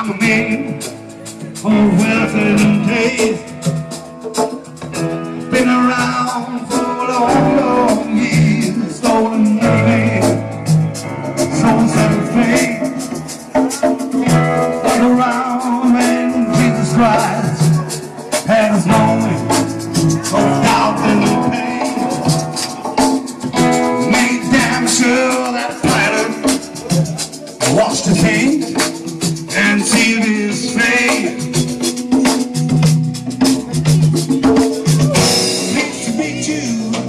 I'm a man of wealth and days. You.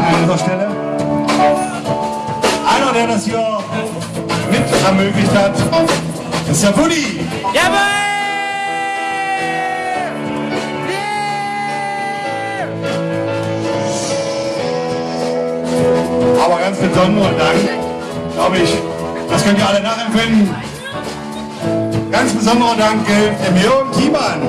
an dieser Stelle. Einer, der das hier mit ermöglicht hat, ist der Woody. Jawohl! aber ganz besonderen Dank, glaube ich, das könnt ihr alle nachempfinden. Ganz besonderer Dank gilt dem Jürgen Kiemann.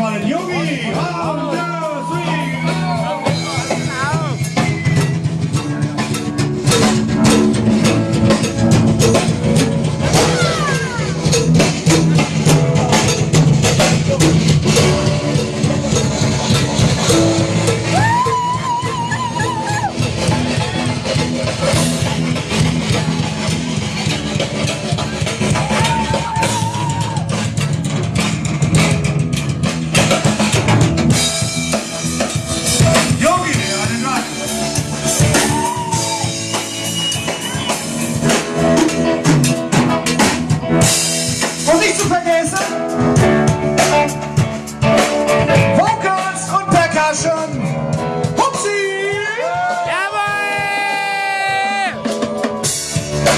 Yogi down.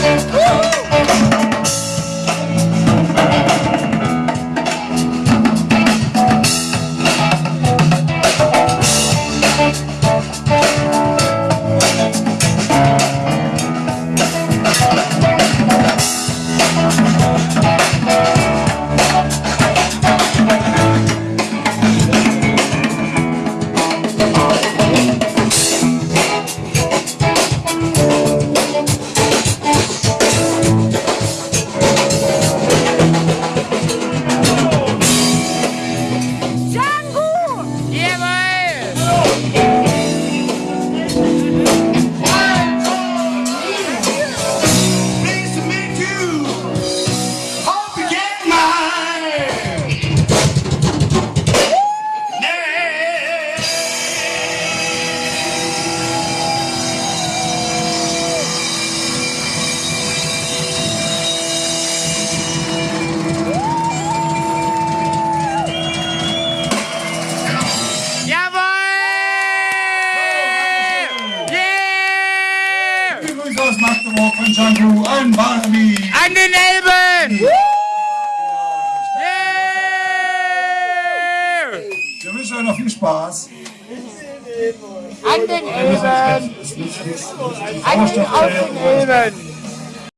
Woo! Von Barbie. An den Elben! Yeah! Wir wünschen euch noch viel Spaß. An den Elben! An den Elben!